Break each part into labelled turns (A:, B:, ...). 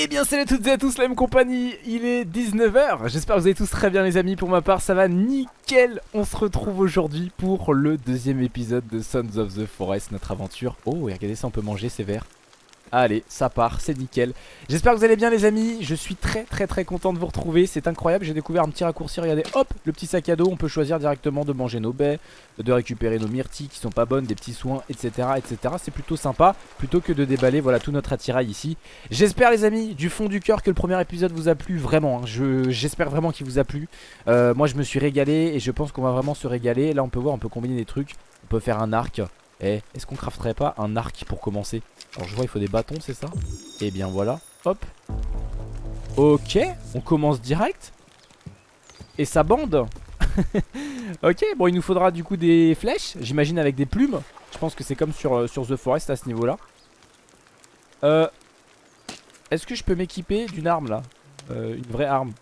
A: Eh bien salut à toutes et à tous la même compagnie, il est 19h, j'espère que vous allez tous très bien les amis, pour ma part ça va nickel. On se retrouve aujourd'hui pour le deuxième épisode de Sons of the Forest, notre aventure. Oh et regardez ça on peut manger ces verres Allez, ça part, c'est nickel. J'espère que vous allez bien les amis, je suis très très très content de vous retrouver, c'est incroyable, j'ai découvert un petit raccourci, regardez, hop, le petit sac à dos, on peut choisir directement de manger nos baies, de récupérer nos myrtilles qui sont pas bonnes, des petits soins, etc. etc. C'est plutôt sympa, plutôt que de déballer voilà tout notre attirail ici. J'espère les amis, du fond du cœur que le premier épisode vous a plu, vraiment, hein. j'espère vraiment qu'il vous a plu. Euh, moi je me suis régalé et je pense qu'on va vraiment se régaler, là on peut voir, on peut combiner des trucs, on peut faire un arc, eh, est-ce qu'on crafterait pas un arc pour commencer? Alors je vois il faut des bâtons c'est ça? Et eh bien voilà, hop. Ok, on commence direct. Et ça bande. Ok, bon il nous faudra du coup des flèches J'imagine avec des plumes. Je pense que c'est comme sur, euh, sur The Forest à ce niveau là Euh Est-ce que je peux m'équiper d'une arme là? Euh, Une vraie arme.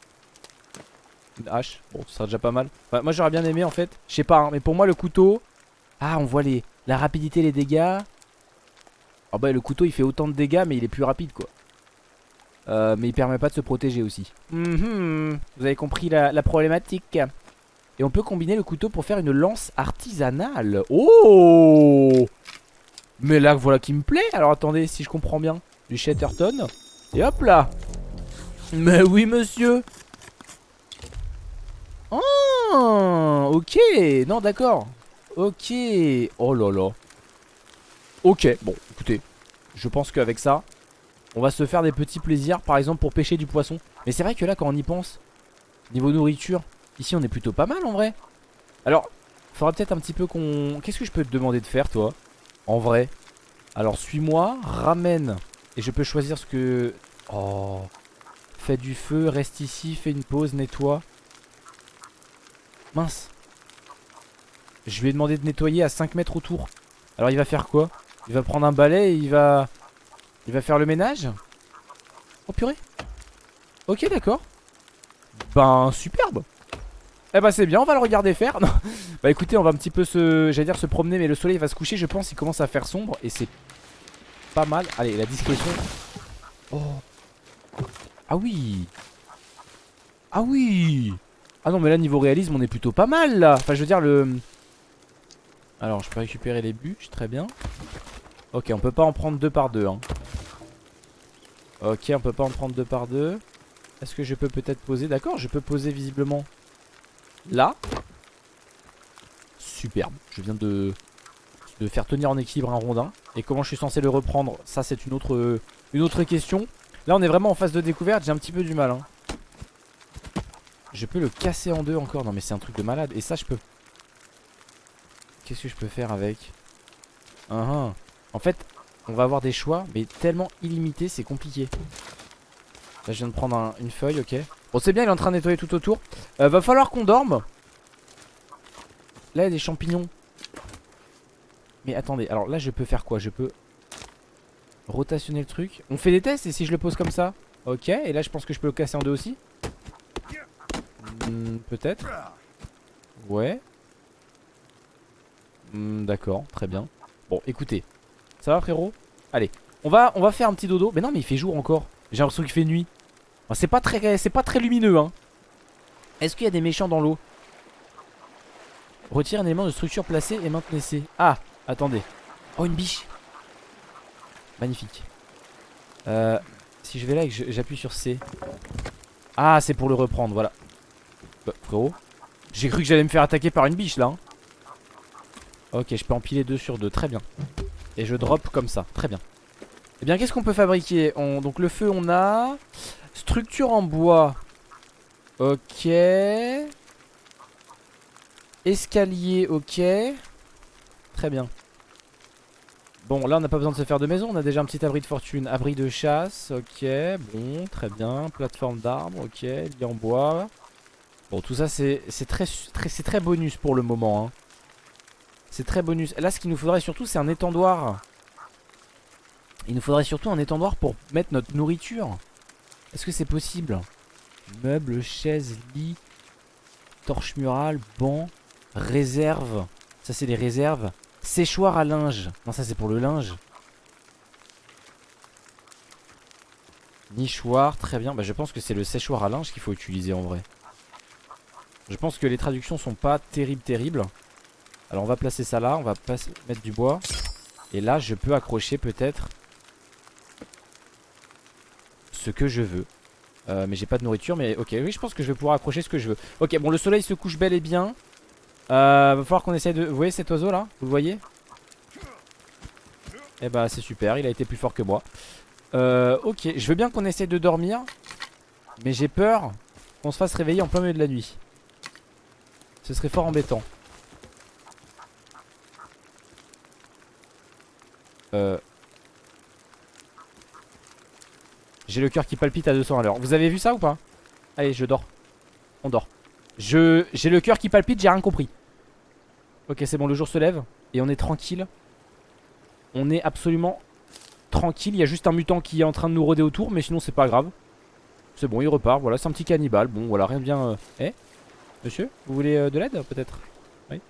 A: Une hache, bon ce sera déjà pas mal. Moi j'aurais bien aimé en fait Je sais pas hein, mais pour moi le couteau Ah on voit les la rapidité, les dégâts. Oh bah le couteau il fait autant de dégâts mais il est plus rapide quoi. Euh, mais il permet pas de se protéger aussi. Mhm. vous avez compris la, problématique. Et on peut combiner le couteau pour faire une lance artisanale. Oh Mais là voilà qui me plaît. Alors attendez si je comprends bien. Du Shatterton. Et hop là Mais oui monsieur Oh Ok Non d'accord Ok. Oh là là. Ok, bon, écoutez. Je pense qu'avec ça, on va se faire des petits plaisirs. Par exemple, pour pêcher du poisson. Mais c'est vrai que là, quand on y pense, niveau nourriture, ici, on est plutôt pas mal en vrai. Alors, faudra peut-être un petit peu qu'on... Qu'est-ce que je peux te demander de faire, toi En vrai? Alors, suis-moi, ramène. Et je peux choisir ce que... Oh. Fais du feu, reste ici, fais une pause, nettoie. Mince. Je lui ai demandé de nettoyer à 5 mètres autour. Alors il va faire quoi? Il va prendre un balai et il va... Il va faire le ménage. Oh purée. Ok d'accord. Ben superbe. Eh ben c'est bien on va le regarder faire. Bah écoutez on va un petit peu se... J'allais dire se promener mais le soleil va se coucher je pense Il commence à faire sombre et c'est pas mal. Allez la discrétion. Oh. Ah oui. Ah oui. Ah non mais là niveau réalisme on est plutôt pas mal là. Enfin je veux dire le alors je peux récupérer les bûches, très bien Ok on peut pas en prendre deux par deux hein. Ok on peut pas en prendre deux par deux. Est-ce que je peux peut-être poser? D'accord je peux poser visiblement Là. Superbe. Je viens de, faire tenir en équilibre un rondin. Et comment je suis censé le reprendre? Ça c'est une autre, une autre question. Là on est vraiment en phase de découverte. J'ai un petit peu du mal hein. Je peux le casser en deux encore? Non mais c'est un truc de malade. Et ça je peux. Qu'est-ce que je peux faire avec? Uh -huh. En fait, on va avoir des choix, mais tellement illimités, c'est compliqué. Là, je viens de prendre une feuille, ok. Bon, c'est bien, il est en train de nettoyer tout autour. Euh, va falloir qu'on dorme. Là, il y a des champignons. Mais attendez, alors là, je peux faire quoi? Je peux rotationner le truc. On fait des tests et si je le pose comme ça? Ok, et là, je pense que je peux le casser en deux aussi. Hmm, peut-être. Ouais. Hmm, d'accord, très bien. Bon, écoutez. Ça va frérot Allez, on va, on va faire un petit dodo. Mais non, mais il fait jour encore. J'ai l'impression qu'il fait nuit. c'est pas très, c'est pas très lumineux, hein. Est-ce qu'il y a des méchants dans l'eau Retire un élément de structure placé et maintenez Ah, attendez. Oh, une biche. Magnifique. Euh, si je vais là et que j'appuie sur C. Ah, c'est pour le reprendre, voilà. Bah, frérot. J'ai cru que j'allais me faire attaquer par une biche là. Hein. Ok, je peux empiler deux sur deux, très bien. Et je drop comme ça, très bien. Eh bien, qu'est-ce qu'on peut fabriquer Donc le feu, on a... Structure en bois. Ok. Escalier, ok. Très bien. Bon, là, on n'a pas besoin de se faire de maison. On a déjà un petit abri de fortune. Abri de chasse, ok. Bon, très bien. Plateforme d'arbre, ok. Lit en bois. Bon, tout ça, c'est très, très, très bonus pour le moment. Hein. C'est très bonus. Là, ce qu'il nous faudrait surtout, c'est un étendoir. Il nous faudrait surtout un étendoir pour mettre notre nourriture. Est-ce que c'est possible? Meubles, chaises, lit, torche murale, banc, réserve. Ça, c'est les réserves. Séchoir à linge. Non, ça, c'est pour le linge. Nichoir, très bien. Bah, je pense que c'est le séchoir à linge qu'il faut utiliser en vrai. Je pense que les traductions sont pas terribles, terribles. Alors on va placer ça là, on va mettre du bois. Et là, je peux accrocher peut-être ce que je veux. Euh, mais j'ai pas de nourriture, mais ok, oui, je pense que je vais pouvoir accrocher ce que je veux. Ok, bon, le soleil se couche bel et bien. Euh, va falloir qu'on essaye de... Vous voyez cet oiseau là Vous le voyez? Eh bah c'est super, il a été plus fort que moi. Euh, ok, je veux bien qu'on essaye de dormir. Mais j'ai peur qu'on se fasse réveiller en plein milieu de la nuit. Ce serait fort embêtant. Euh... J'ai le cœur qui palpite à 200 à l'heure. Vous avez vu ça ou pas? Allez, je dors. On dort. Je J'ai le cœur qui palpite, j'ai rien compris. Ok, c'est bon, le jour se lève. Et on est tranquille. On est absolument tranquille. Il y a juste un mutant qui est en train de nous rôder autour. Mais sinon, c'est pas grave. C'est bon, il repart. Voilà, c'est un petit cannibale. Bon, voilà, rien de bien. Euh... Eh Monsieur Vous voulez euh, de l'aide peut-être? Oui?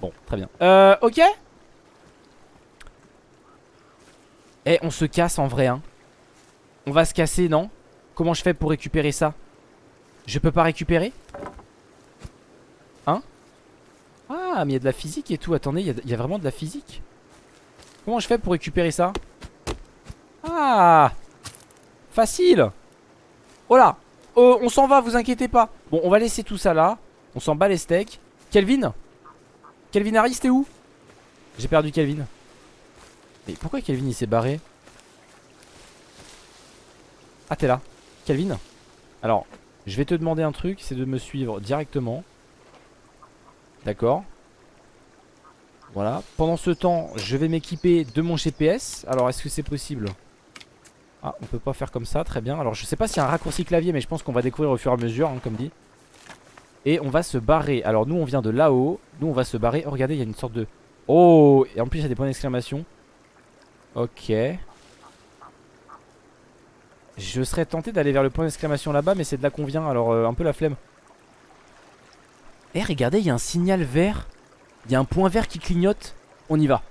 A: Bon, très bien. Euh, ok? Eh, on se casse en vrai, hein. On va se casser, non? Comment je fais pour récupérer ça? Je peux pas récupérer? Hein? Ah, mais il y a de la physique et tout. Attendez, il y, a vraiment de la physique. Comment je fais pour récupérer ça? Ah! Facile! Oh là! Euh, On s'en va, vous inquiétez pas. Bon, on va laisser tout ça là. On s'en bat les steaks. Kelvin? Kelvin Harris, t'es où? J'ai perdu Kelvin Mais pourquoi Kelvin il s'est barré ah t'es là. Calvin Alors je vais te demander un truc C'est de me suivre directement. D'accord. Voilà. Pendant ce temps je vais m'équiper de mon GPS Alors est-ce que c'est possible Ah on peut pas faire comme ça. Très bien. Alors je sais pas s'il y a un raccourci clavier Mais je pense qu'on va découvrir au fur et à mesure hein, Comme dit. Et on va se barrer. Alors nous on vient de là-haut. Nous on va se barrer. Oh regardez il y a une sorte de Oh Et en plus il y a des points d'exclamation Ok je serais tenté d'aller vers le point d'exclamation là-bas, mais c'est de là qu'on vient, alors euh, un peu la flemme. Eh, regardez, il y a un signal vert. Il y a un point vert qui clignote. On y va.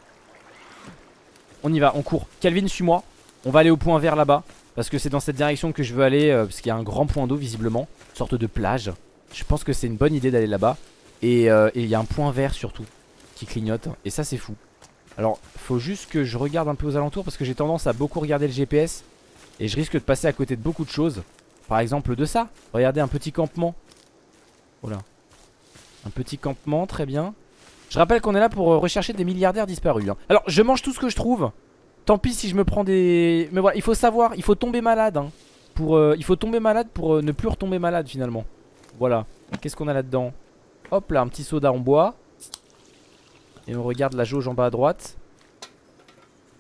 A: On y va, on court. Calvin, suis-moi. On va aller au point vert là-bas. Parce que c'est dans cette direction que je veux aller. Euh, parce qu'il y a un grand point d'eau, visiblement. Sorte de plage. Je pense que c'est une bonne idée d'aller là-bas. Euh, et il y a un point vert surtout. Qui clignote. Et ça, c'est fou. Alors, faut juste que je regarde un peu aux alentours. Parce que j'ai tendance à beaucoup regarder le GPS. Et je risque de passer à côté de beaucoup de choses. Par exemple de ça. Regardez un petit campement. Oh Un petit campement, très bien. Je rappelle qu'on est là pour euh, rechercher des milliardaires disparus hein. Alors je mange tout ce que je trouve. Tant pis si je me prends des... Mais voilà, il faut savoir, il faut tomber malade hein, pour, euh, Il faut tomber malade pour euh, ne plus retomber malade finalement. Voilà. Qu'est-ce qu'on a là-dedans? Hop là, un petit soda en bois Et on regarde la jauge en bas à droite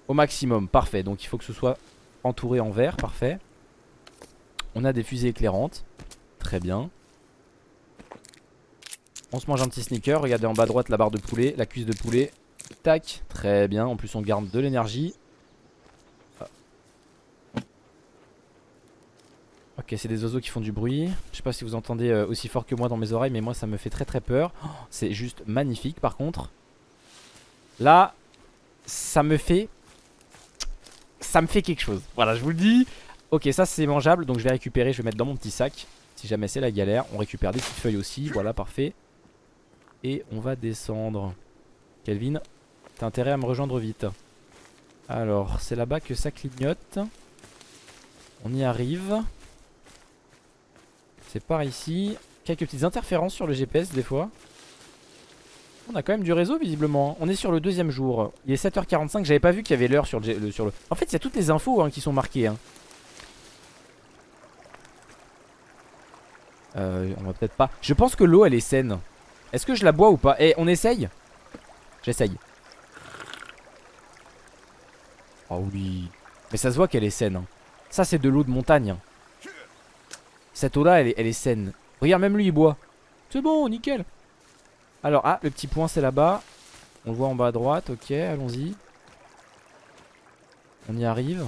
A: Au maximum, parfait Donc il faut que ce soit entouré en verre, parfait. On a des fusées éclairantes. Très bien. On se mange un petit sneaker. Regardez en bas à droite la barre de poulet, la cuisse de poulet. Tac, très bien. En plus on garde de l'énergie. Ok, c'est des oiseaux qui font du bruit. Je sais pas si vous entendez euh, aussi fort que moi dans mes oreilles, mais moi ça me fait très très peur. Oh, c'est juste magnifique par contre. Là, ça me fait ça me fait quelque chose. Voilà, je vous le dis. Ok, ça c'est mangeable, donc je vais récupérer, je vais mettre dans mon petit sac. Si jamais c'est la galère, on récupère des petites feuilles aussi, voilà, parfait. Et on va descendre. Kelvin, t'as intérêt à me rejoindre vite. Alors, c'est là-bas que ça clignote. On y arrive. C'est par ici. Quelques petites interférences sur le GPS des fois. On a quand même du réseau visiblement. On est sur le deuxième jour. Il est 7h45 J'avais pas vu qu'il y avait l'heure sur le. En fait il y a toutes les infos hein, qui sont marquées hein. euh, On va peut-être pas. Je pense que l'eau elle est saine. Est-ce que je la bois ou pas? Eh on essaye? J'essaye. Oh oui. Mais ça se voit qu'elle est saine hein. Ça c'est de l'eau de montagne Cette eau là elle elle est saine. Regarde même lui il boit. C'est bon nickel alors, ah, le petit point c'est là-bas. On le voit en bas à droite, ok, allons-y. On y arrive.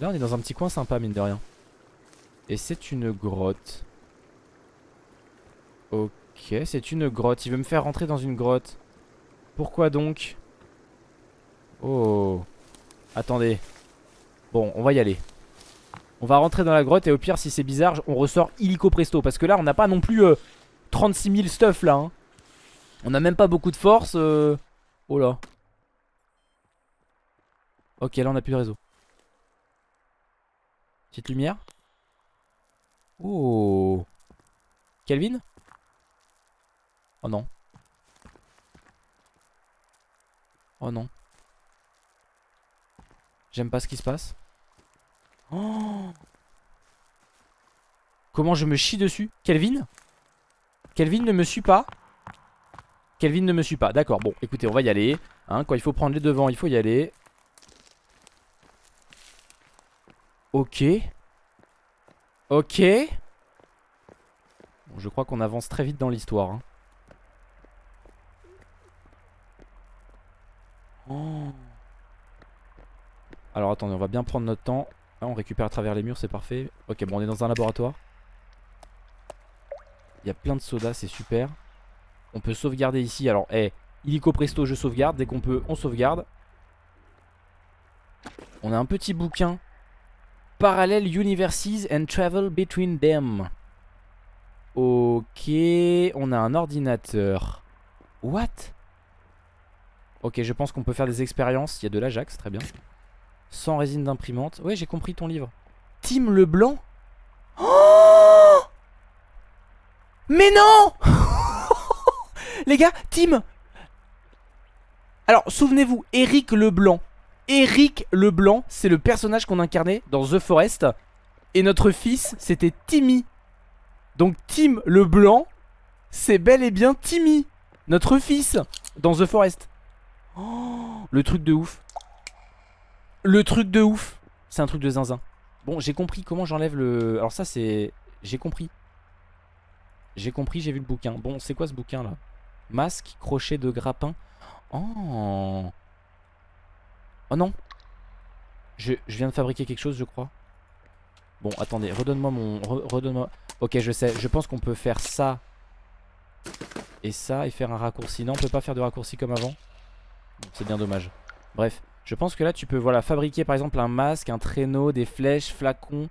A: Là, on est dans un petit coin sympa, mine de rien. Et c'est une grotte. Ok, c'est une grotte. Il veut me faire rentrer dans une grotte. Pourquoi donc? Oh. Attendez. Bon, on va y aller. On va rentrer dans la grotte et au pire si c'est bizarre on ressort illico presto Parce que là on n'a pas non plus 36 euh, 000 stuff là hein. On n'a même pas beaucoup de force euh. Oh là. Ok là on a plus de réseau. Petite lumière. Oh. Calvin Oh non. Oh non. J'aime pas ce qui se passe. Oh Comment je me chie dessus? Kelvin? Kelvin ne me suit pas Kelvin ne me suit pas D'accord bon écoutez on va y aller hein, Quand il faut prendre les devants il faut y aller Ok Ok bon, Je crois qu'on avance très vite dans l'histoire hein. oh. Alors attendez on va bien prendre notre temps on récupère à travers les murs, c'est parfait. Ok, bon, on est dans un laboratoire. Il y a plein de sodas, c'est super. On peut sauvegarder ici. Alors, hé, illico presto, je sauvegarde. Dès qu'on peut, on sauvegarde. On a un petit bouquin. Parallel Universes and Travel Between Them. Ok, on a un ordinateur. What? Ok, je pense qu'on peut faire des expériences. Il y a de l'Ajax, très bien. Sans résine d'imprimante. Ouais, j'ai compris ton livre. Tim Leblanc? Oh Mais non Les gars, Tim Alors, souvenez-vous, Eric Leblanc. Eric Leblanc, c'est le personnage qu'on incarnait dans The Forest. Et notre fils, c'était Timmy. Donc Tim Leblanc, c'est bel et bien Timmy. Notre fils, dans The Forest. Oh, le truc de ouf. Le truc de ouf C'est un truc de zinzin Bon j'ai compris comment j'enlève le... Alors ça c'est... J'ai compris J'ai compris j'ai vu le bouquin Bon c'est quoi ce bouquin là? Masque, crochet de grappin Oh Oh non je, viens de fabriquer quelque chose je crois Bon attendez redonne-moi mon... Redonne-moi... Ok je sais je pense qu'on peut faire ça Et ça et faire un raccourci Non on peut pas faire de raccourci comme avant C'est bien dommage Bref je pense que là tu peux voilà fabriquer par exemple un masque, un traîneau, des flèches, flacons.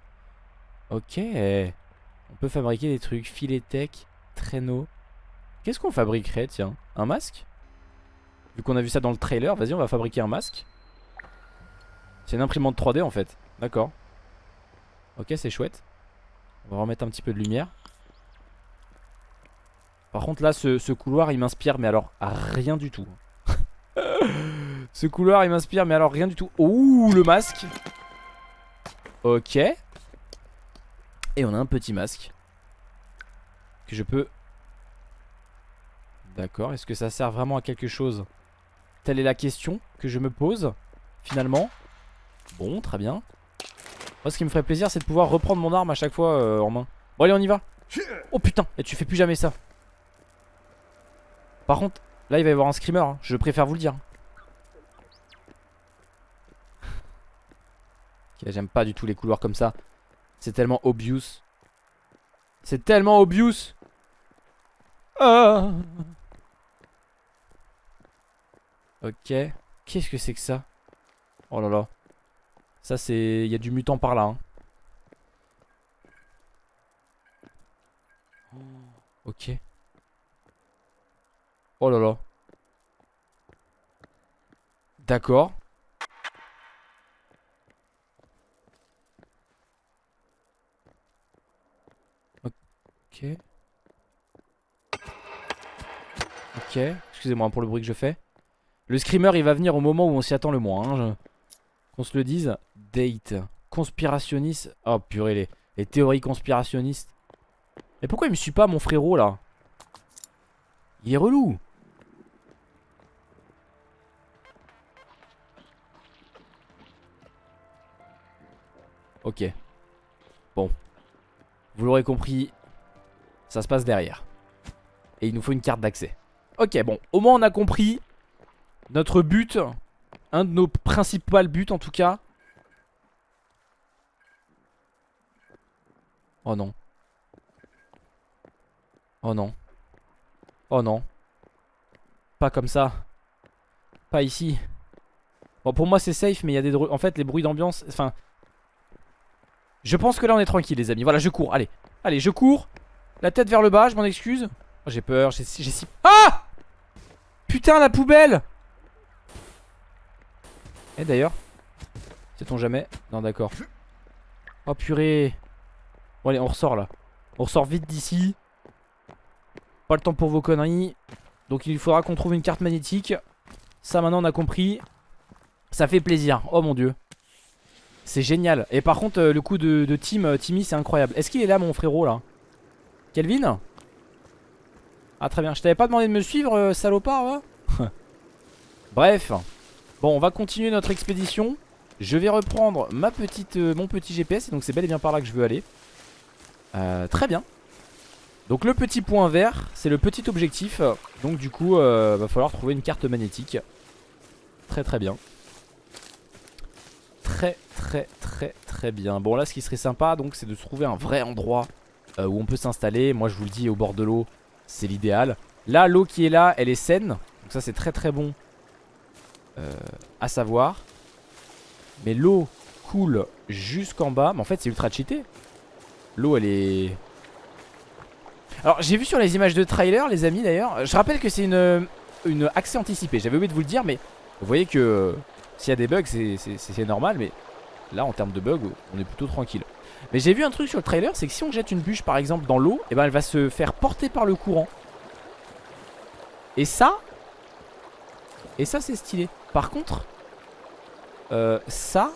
A: Ok. On peut fabriquer des trucs. Filet tech, traîneau. Qu'est-ce qu'on fabriquerait tiens? Un masque? Vu qu'on a vu ça dans le trailer, vas-y on va fabriquer un masque. C'est une imprimante 3D en fait. D'accord. Ok c'est chouette. On va remettre un petit peu de lumière. Par contre là ce, ce couloir il m'inspire mais alors rien du tout. Ce couloir il m'inspire mais alors rien du tout Ouh le masque Ok Et on a un petit masque Que je peux D'accord Est-ce que ça sert vraiment à quelque chose? Telle est la question que je me pose Finalement Bon très bien Moi ce qui me ferait plaisir c'est de pouvoir reprendre mon arme à chaque fois euh, en main Bon allez on y va Oh putain Et tu fais plus jamais ça Par contre Là il va y avoir un screamer hein. Je préfère vous le dire J'aime pas du tout les couloirs comme ça. C'est tellement obvious. C'est tellement obvious. Ah. Ok. Qu'est-ce que c'est que ça? Oh là là. Ça c'est... Il y a du mutant par là. Hein. Ok. Oh là là. D'accord. Ok. Ok. Excusez-moi pour le bruit que je fais. Le screamer, il va venir au moment où on s'y attend le moins. Hein, Qu'on se le dise. Date. Conspirationniste. Oh purée, les, les théories conspirationnistes. Mais pourquoi il me suit pas, mon frérot, là? Il est relou. Ok. Bon. Vous l'aurez compris, ça se passe derrière. Et il nous faut une carte d'accès. Ok, bon, au moins on a compris notre but. Un de nos principaux buts en tout cas. Oh non. Oh non. Oh non. Pas comme ça. Pas ici. Bon, pour moi c'est safe, mais il y a des... En fait, les bruits d'ambiance... Enfin... Je pense que là on est tranquille les amis Voilà je cours allez Allez je cours La tête vers le bas je m'en excuse oh, J'ai peur j'ai si Ah Putain la poubelle Et eh, d'ailleurs Sait-on jamais? Non d'accord. Oh purée. Bon allez on ressort là. On ressort vite d'ici. Pas le temps pour vos conneries. Donc il faudra qu'on trouve une carte magnétique. Ça maintenant on a compris. Ça fait plaisir. Oh mon dieu. C'est génial. Et par contre, euh, le coup de, euh, Timmy, c'est incroyable. Est-ce qu'il est là, mon frérot, là? Kelvin? Ah, très bien. Je t'avais pas demandé de me suivre, euh, salopard, Bref. Bon, on va continuer notre expédition. Je vais reprendre ma petite, mon petit GPS. Donc, c'est bel et bien par là que je veux aller. très bien. Donc, le petit point vert, c'est le petit objectif. Donc, du coup, va falloir trouver une carte magnétique. Très, très bien très très très très bien Bon là ce qui serait sympa donc c'est de trouver un vrai endroit euh, où on peut s'installer Moi je vous le dis au bord de l'eau c'est l'idéal Là l'eau qui est là elle est saine Donc ça c'est très très bon euh, à savoir Mais l'eau coule jusqu'en bas Mais en fait c'est ultra cheaté L'eau elle est... Alors j'ai vu sur les images de trailer les amis d'ailleurs Je rappelle que c'est une, une accès anticipé J'avais oublié de vous le dire mais vous voyez que s'il y a des bugs, c'est normal, mais là, en termes de bugs, on est plutôt tranquille. Mais j'ai vu un truc sur le trailer, c'est que si on jette une bûche, par exemple, dans l'eau, et eh ben elle va se faire porter par le courant. Et ça, et ça, c'est stylé. Par contre, euh, ça,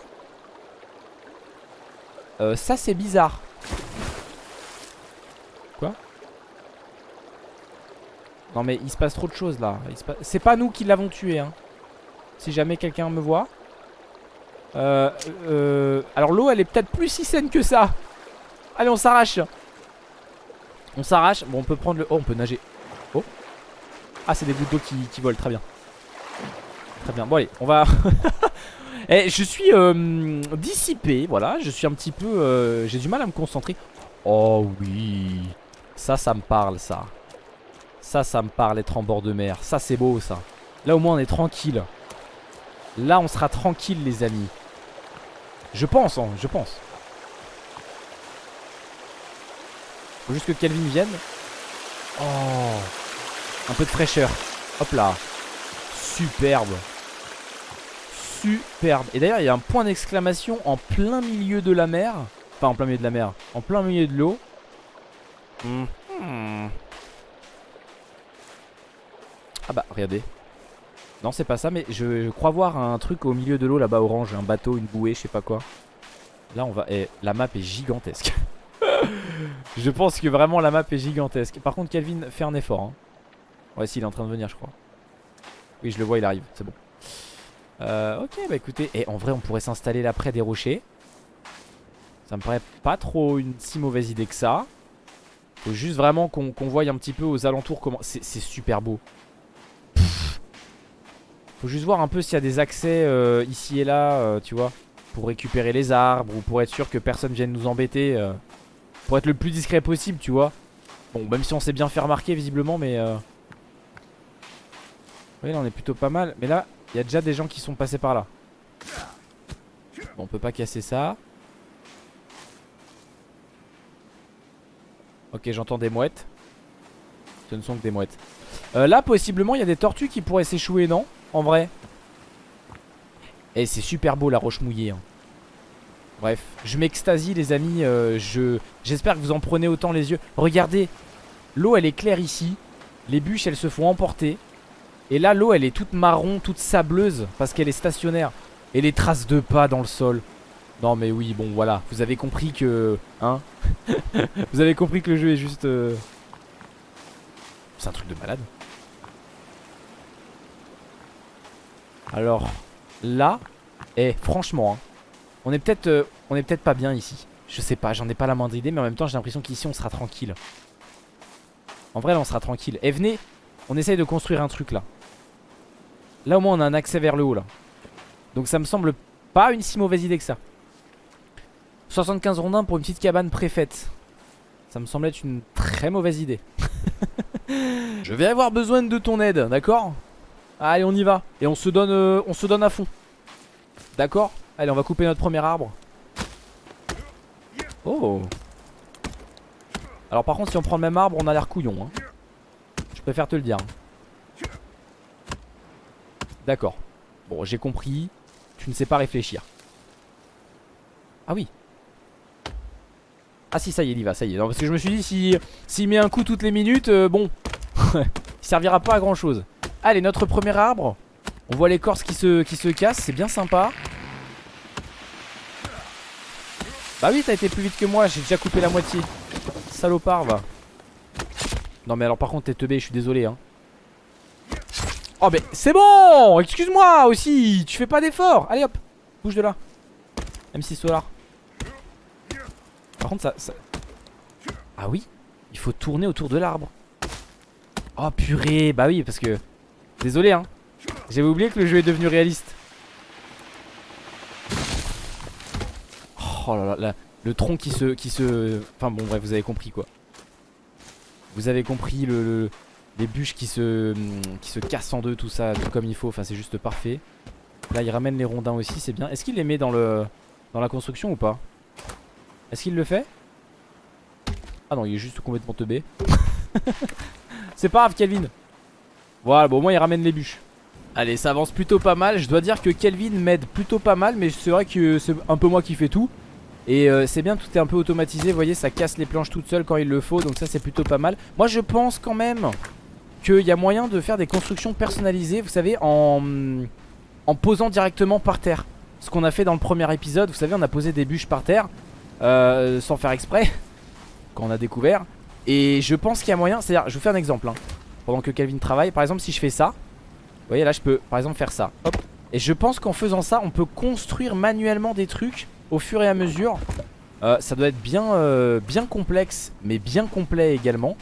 A: euh, ça, c'est bizarre. Quoi? Non mais il se passe trop de choses là. C'est pas nous qui l'avons tué, hein. Si jamais quelqu'un me voit. Euh, euh, alors l'eau elle est peut-être plus si saine que ça. Allez on s'arrache. On s'arrache. Bon on peut prendre le... Oh on peut nager. Oh. Ah c'est des gouttes d'eau qui, volent très bien. Très bien. Bon allez on va... Eh, je suis euh, dissipé, voilà, je suis un petit peu... Euh, j'ai du mal à me concentrer. Oh oui, ça, ça me parle, ça. Ça, ça me parle, être en bord de mer. Ça, c'est beau, ça. Là, au moins, on est tranquille. Là on sera tranquille les amis Je pense hein, je pense Faut juste que Calvin vienne Oh Un peu de fraîcheur Hop là Superbe Superbe. Et d'ailleurs il y a un point d'exclamation en plein milieu de la mer. Enfin en plein milieu de la mer. En plein milieu de l'eau. Hmm. Ah bah regardez. Non c'est pas ça mais je, crois voir un truc au milieu de l'eau là-bas orange. Un bateau, une bouée, je sais pas quoi. Là on va... Eh, la map est gigantesque. Je pense que vraiment la map est gigantesque. Par contre Calvin fait un effort hein. Ouais si il est en train de venir je crois. Oui je le vois il arrive. C'est bon euh, Ok bah écoutez Et en vrai on pourrait s'installer là près des rochers Ça me paraît pas trop une si mauvaise idée que ça Faut juste vraiment qu'on voie un petit peu aux alentours comment C'est super beau faut juste voir un peu s'il y a des accès euh, ici et là, euh, tu vois. Pour récupérer les arbres ou pour être sûr que personne vienne nous embêter. Euh, pour être le plus discret possible, tu vois. Bon, même si on s'est bien fait remarquer visiblement, mais... Oui, là on est plutôt pas mal. Mais là, il y a déjà des gens qui sont passés par là. Bon, on peut pas casser ça. Ok, j'entends des mouettes. Ce ne sont que des mouettes. là, possiblement, il y a des tortues qui pourraient s'échouer, non? En vrai. Et c'est super beau la roche mouillée. Hein. Bref, je m'extasie les amis. Euh, je J'espère que vous en prenez autant les yeux. Regardez, l'eau elle est claire ici. Les bûches elles se font emporter. Et là l'eau elle est toute marron, toute sableuse parce qu'elle est stationnaire. Et les traces de pas dans le sol. Non mais oui, bon voilà. Vous avez compris que... Hein? Vous avez compris que le jeu est juste... Euh, c'est un truc de malade. Alors là, eh franchement, hein, on est peut-être euh, on est peut-être pas bien ici. Je sais pas, j'en ai pas la moindre idée, mais en même temps j'ai l'impression qu'ici on sera tranquille. En vrai là on sera tranquille. Eh venez, on essaye de construire un truc là. Là au moins on a un accès vers le haut là. Donc ça me semble pas une si mauvaise idée que ça. 75 rondins pour une petite cabane préfaite. Ça me semble être une très mauvaise idée. Je vais avoir besoin de ton aide, d'accord? Allez on y va Et on se donne, euh, on se donne à fond D'accord? Allez on va couper notre premier arbre Oh Alors par contre si on prend le même arbre on a l'air couillon hein. Je préfère te le dire D'accord. Bon j'ai compris. Tu ne sais pas réfléchir. Ah oui. Ah si ça y est il y va ça y est. Non, Parce que je me suis dit s'il si, met un coup toutes les minutes euh, Bon Il servira pas à grand chose Allez notre premier arbre. On voit l'écorce qui se, qui se casse C'est bien sympa. Bah oui t'as été plus vite que moi J'ai déjà coupé la moitié. Salopard va. Non mais alors par contre t'es teubé je suis désolé hein Oh mais c'est bon Excuse-moi aussi Tu fais pas d'effort Allez hop Bouge de là. M6 Solar. Par contre ça. Ah oui Il faut tourner autour de l'arbre. Oh purée Bah oui parce que Désolé hein. J'avais oublié que le jeu est devenu réaliste. Oh là là, le tronc qui se, qui se... Enfin bon bref vous avez compris quoi. Vous avez compris le, les bûches qui se, qui se cassent en deux tout ça tout comme il faut Enfin c'est juste parfait. Là il ramène les rondins aussi c'est bien. Est-ce qu'il les met dans la construction ou pas? Est-ce qu'il le fait? Ah non il est juste complètement teubé. C'est pas grave Kelvin. Voilà bon au moins il ramène les bûches. Allez ça avance plutôt pas mal. Je dois dire que Kelvin m'aide plutôt pas mal Mais c'est vrai que c'est un peu moi qui fais tout. Et euh, c'est bien, tout est un peu automatisé. Vous voyez, ça casse les planches toutes seules quand il le faut. Donc ça, c'est plutôt pas mal. Moi, je pense quand même qu'il y a moyen de faire des constructions personnalisées. Vous savez, en, en posant directement par terre. Ce qu'on a fait dans le premier épisode. Vous savez, on a posé des bûches par terre. Euh, sans faire exprès. Quand on a découvert. Et je pense qu'il y a moyen. C'est-à-dire, je vous fais un exemple. Hein, pendant que Calvin travaille. Par exemple, si je fais ça. Vous voyez, là, je peux par exemple faire ça. Hop. Et je pense qu'en faisant ça, on peut construire manuellement des trucs au fur et à mesure. Euh, ça doit être bien, euh, bien complexe, mais bien complet également.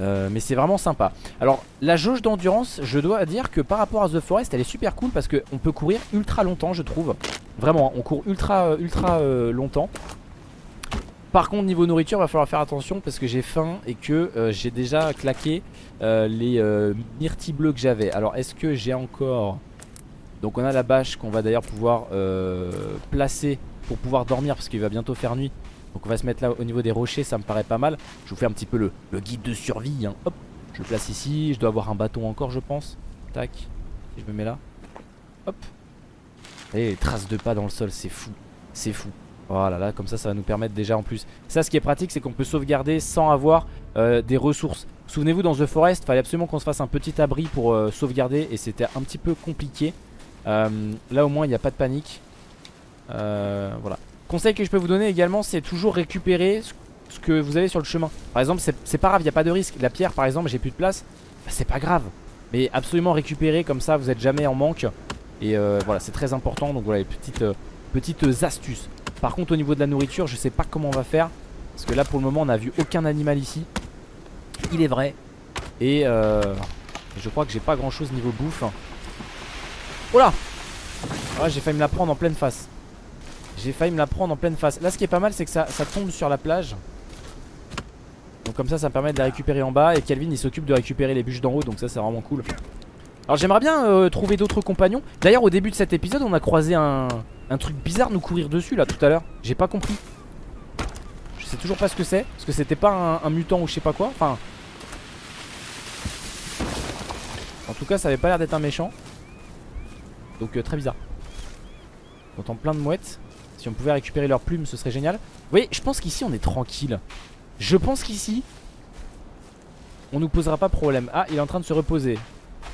A: Euh, mais c'est vraiment sympa. Alors la jauge d'endurance je dois dire que par rapport à The Forest elle est super cool Parce qu'on peut courir ultra longtemps je trouve. Vraiment on court ultra ultra longtemps. Par contre niveau nourriture va falloir faire attention Parce que j'ai faim et que j'ai déjà claqué les myrtilles bleus que j'avais. Alors est-ce que j'ai encore Donc on a la bâche qu'on va d'ailleurs pouvoir placer pour pouvoir dormir parce qu'il va bientôt faire nuit. Donc on va se mettre là au niveau des rochers, ça me paraît pas mal. Je vous fais un petit peu le, guide de survie. Hein. Hop, je le place ici. Je dois avoir un bâton encore, je pense. Tac, je me mets là. Hop. Et les traces de pas dans le sol, c'est fou. C'est fou. Voilà, là, comme ça, ça va nous permettre déjà en plus. Ça, ce qui est pratique, c'est qu'on peut sauvegarder sans avoir euh, des ressources. Souvenez-vous, dans The Forest, il fallait absolument qu'on se fasse un petit abri pour euh, sauvegarder et c'était un petit peu compliqué. Euh, là, au moins, il n'y a pas de panique. Voilà. Conseil que je peux vous donner également, c'est toujours récupérer ce que vous avez sur le chemin. Par exemple, c'est pas grave, il n'y a pas de risque. La pierre, par exemple, j'ai plus de place. Bah, c'est pas grave. Mais absolument récupérer, comme ça, vous êtes jamais en manque. Et euh, voilà, c'est très important. Donc voilà, les petites, euh, petites astuces. Par contre, au niveau de la nourriture, je sais pas comment on va faire. Parce que là, pour le moment, on n'a vu aucun animal ici. Il est vrai. Et je crois que j'ai pas grand chose niveau bouffe. Oh là ah, J'ai failli me la prendre en pleine face. J'ai failli me la prendre en pleine face. Là ce qui est pas mal c'est que ça, tombe sur la plage. Donc comme ça ça me permet de la récupérer en bas. Et Calvin il s'occupe de récupérer les bûches d'en haut Donc ça c'est vraiment cool. Alors j'aimerais bien euh, trouver d'autres compagnons. D'ailleurs au début de cet épisode on a croisé un, un truc bizarre nous courir dessus là tout à l'heure. J'ai pas compris. Je sais toujours pas ce que c'est Parce que c'était pas un, mutant ou je sais pas quoi. Enfin En tout cas ça avait pas l'air d'être un méchant. Donc euh, très bizarre. On entend plein de mouettes si on pouvait récupérer leurs plumes ce serait génial. Vous voyez je pense qu'ici on est tranquille. Je pense qu'ici On nous posera pas problème. Ah il est en train de se reposer.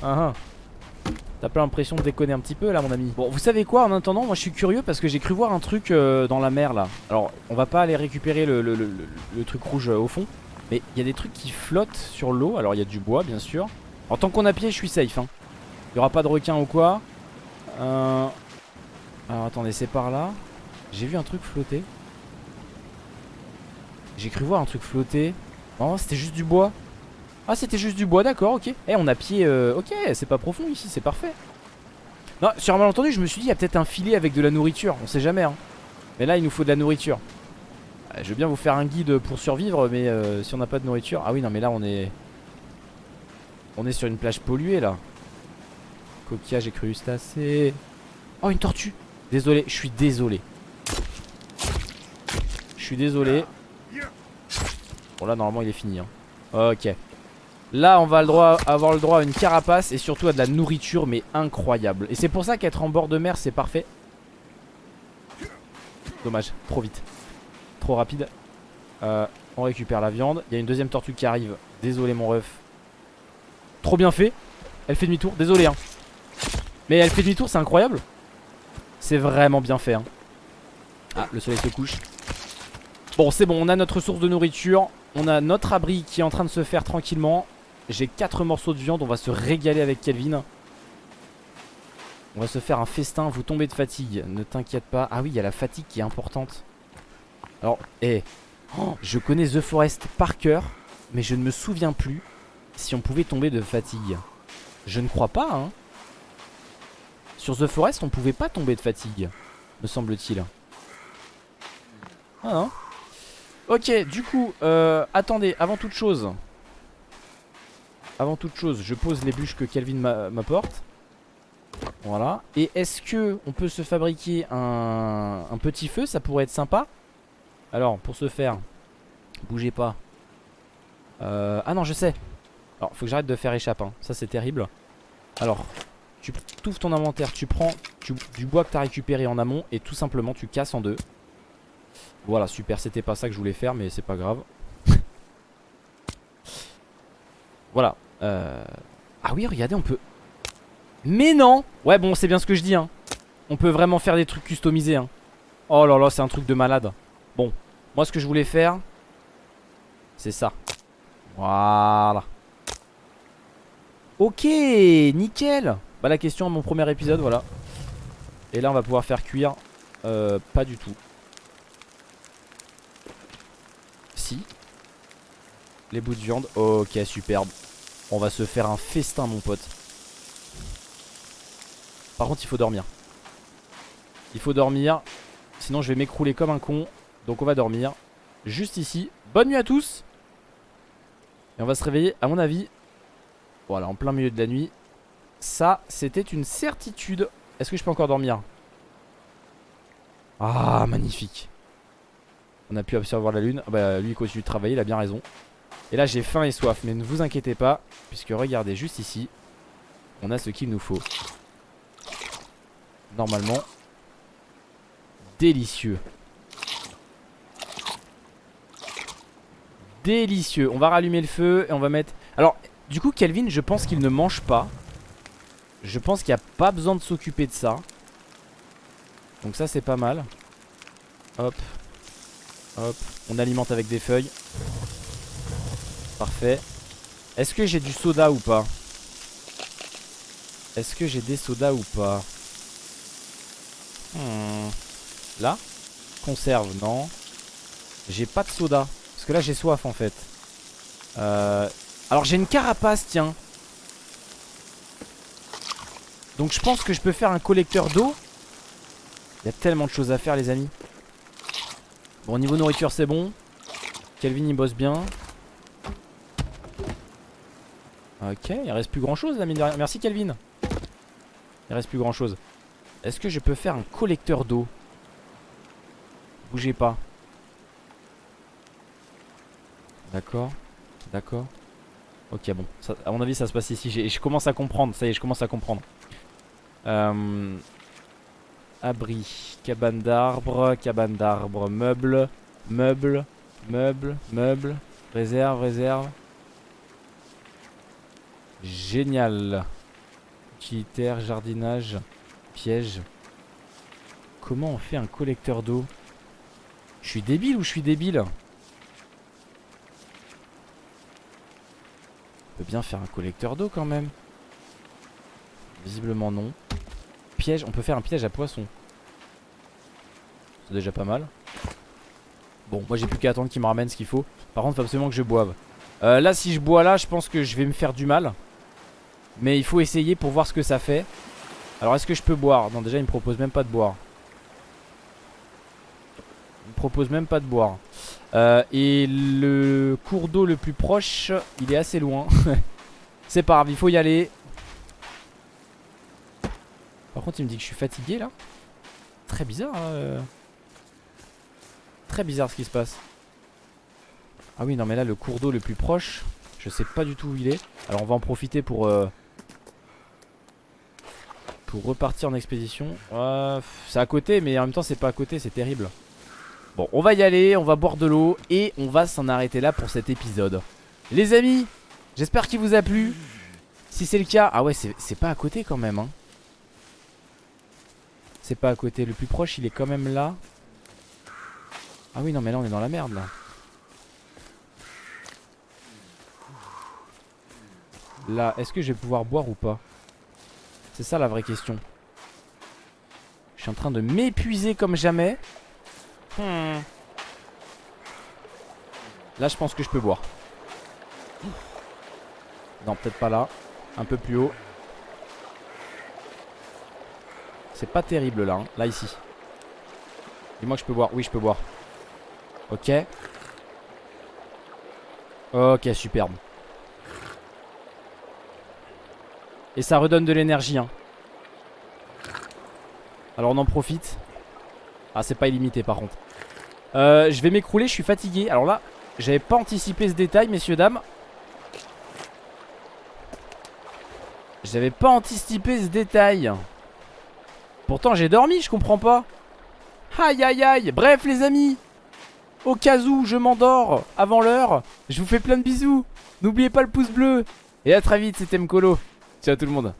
A: Ah, ah. T'as pas l'impression de déconner un petit peu là mon ami? Bon vous savez quoi? En attendant moi je suis curieux parce que j'ai cru voir un truc euh, dans la mer là. Alors on va pas aller récupérer le, truc rouge euh, au fond. Mais il y a des trucs qui flottent sur l'eau. Alors il y a du bois bien sûr. En tant qu'on a pied je suis safe hein. Il y aura pas de requin ou quoi. Euh... Alors attendez c'est par là j'ai vu un truc flotter. J'ai cru voir un truc flotter. Oh, c'était juste du bois. Ah, c'était juste du bois, d'accord, ok. Eh, on a pied. Euh, ok, c'est pas profond ici, c'est parfait. Non, sur un malentendu, je me suis dit, il y a peut-être un filet avec de la nourriture. On sait jamais, hein. Mais là, il nous faut de la nourriture. Euh, je veux bien vous faire un guide pour survivre, mais euh, si on n'a pas de nourriture. Ah oui, non, mais là, on est. On est sur une plage polluée, là. Coquillage et crustacés. Oh, une tortue. Désolé, je suis désolé. Suis désolé. Bon là normalement il est fini. Hein. Ok. Là on va le droit, avoir le droit à une carapace et surtout à de la nourriture mais incroyable. Et c'est pour ça qu'être en bord de mer c'est parfait. Dommage, trop vite. Trop rapide. Euh, on récupère la viande. Il y a une deuxième tortue qui arrive. Désolé mon ref. Trop bien fait. Elle fait demi-tour. Désolé hein. Mais elle fait demi-tour, c'est incroyable. C'est vraiment bien fait. Hein. Ah, le soleil se couche. Bon, c'est bon, on a notre source de nourriture. On a notre abri qui est en train de se faire tranquillement. J'ai 4 morceaux de viande, on va se régaler avec Kelvin. On va se faire un festin, vous tombez de fatigue, ne t'inquiète pas. Ah oui, il y a la fatigue qui est importante. Alors, hé, oh, je connais The Forest par cœur, mais je ne me souviens plus si on pouvait tomber de fatigue. Je ne crois pas, hein. Sur The Forest, on pouvait pas tomber de fatigue, me semble-t-il. Ah non Ok, du coup, euh, attendez, avant toute chose. Avant toute chose, je pose les bûches que Kelvin m'apporte. Voilà. Et est-ce que on peut se fabriquer un, petit feu? Ça pourrait être sympa. Alors, pour ce faire, bougez pas. Euh, ah non, je sais. Alors, faut que j'arrête de faire échappe. Hein. Ça, c'est terrible. Alors, tu ouvres ton inventaire, tu prends du bois que tu as récupéré en amont et tout simplement tu casses en deux. Voilà, super, c'était pas ça que je voulais faire, mais c'est pas grave. voilà. Euh... Ah oui, regardez, on peut... Mais non Ouais, bon, c'est bien ce que je dis, hein. On peut vraiment faire des trucs customisés, hein. Oh là là, c'est un truc de malade. Bon, moi, ce que je voulais faire, c'est ça. Voilà. Ok, nickel. Bah, la question à mon premier épisode, voilà. Et là, on va pouvoir faire cuire. Euh, pas du tout. Les bouts de viande. Ok, superbe. On va se faire un festin, mon pote. Par contre, il faut dormir. Il faut dormir. Sinon, je vais m'écrouler comme un con. Donc, on va dormir. Juste ici. Bonne nuit à tous. Et on va se réveiller, à mon avis. Voilà, en plein milieu de la nuit. Ça, c'était une certitude. Est-ce que je peux encore dormir? Ah, magnifique. On a pu observer la lune. Ah bah, lui, il continue de travailler, il a bien raison. Et là j'ai faim et soif Mais ne vous inquiétez pas Puisque regardez juste ici On a ce qu'il nous faut. Normalement Délicieux. Délicieux. On va rallumer le feu et on va mettre Alors du coup Kelvin je pense qu'il ne mange pas. Je pense qu'il n'y a pas besoin de s'occuper de ça. Donc ça c'est pas mal. Hop. Hop. On alimente avec des feuilles Parfait. Est-ce que j'ai du soda ou pas? Est-ce que j'ai des sodas ou pas? Hmm. Là? Conserve, non. J'ai pas de soda. Parce que là j'ai soif en fait. Euh... Alors j'ai une carapace, tiens. Donc je pense que je peux faire un collecteur d'eau. Il y a tellement de choses à faire les amis. Bon niveau nourriture c'est bon. Kelvin il bosse bien. Ok, il reste plus grand chose là, mine de rien. Merci Kelvin. Il reste plus grand chose. Est-ce que je peux faire un collecteur d'eau? Bougez pas. D'accord. D'accord. Ok, bon. Ça, à mon avis, ça se passe ici. Je commence à comprendre. Ça y est, je commence à comprendre. Euh, abri. Cabane d'arbre. Cabane d'arbre. Meuble. Meuble. Meuble. Meuble. Réserve. Réserve. Génial. Utilitaire, jardinage, piège. Comment on fait un collecteur d'eau? Je suis débile ou je suis débile? On peut bien faire un collecteur d'eau quand même. Visiblement non. Piège, on peut faire un piège à poisson. C'est déjà pas mal. Bon, moi j'ai plus qu'à attendre qu'il me ramène ce qu'il faut. Par contre, faut absolument que je boive. Euh, là, si je bois là, je pense que je vais me faire du mal. Mais il faut essayer pour voir ce que ça fait. Alors est-ce que je peux boire? Non déjà il me propose même pas de boire. Il me propose même pas de boire. Euh, Et le cours d'eau le plus proche Il est assez loin. C'est pas grave il faut y aller. Par contre il me dit que je suis fatigué là. Très bizarre hein, euh. très bizarre ce qui se passe. Ah oui, non mais là le cours d'eau le plus proche, je sais pas du tout où il est. Alors on va en profiter pour... Euh, pour repartir en expédition. C'est à côté, mais en même temps c'est pas à côté, c'est terrible. Bon, on va y aller, on va boire de l'eau et on va s'en arrêter là pour cet épisode. Les amis, j'espère qu'il vous a plu. Si c'est le cas, ah ouais, c'est pas à côté quand même. Hein. C'est pas à côté, le plus proche il est quand même là. Ah oui, non, mais là on est dans la merde là. Là, est-ce que je vais pouvoir boire ou pas? C'est ça la vraie question. Je suis en train de m'épuiser comme jamais. Hmm. Là, je pense que je peux boire. Non, peut-être pas là. Un peu plus haut. C'est pas terrible là. Hein. Là, ici. Dis-moi que je peux boire. Oui, je peux boire. Ok. Ok, superbe. Et ça redonne de l'énergie. Hein. Alors on en profite. Ah, c'est pas illimité par contre. Euh, je vais m'écrouler, je suis fatigué. Alors là, j'avais pas anticipé ce détail, messieurs, dames. J'avais pas anticipé ce détail. Pourtant, j'ai dormi, je comprends pas. Aïe, aïe, aïe. Bref, les amis. Au cas où je m'endors avant l'heure, je vous fais plein de bisous. N'oubliez pas le pouce bleu. Et à très vite, c'était Mkolo. Ciao tout le monde.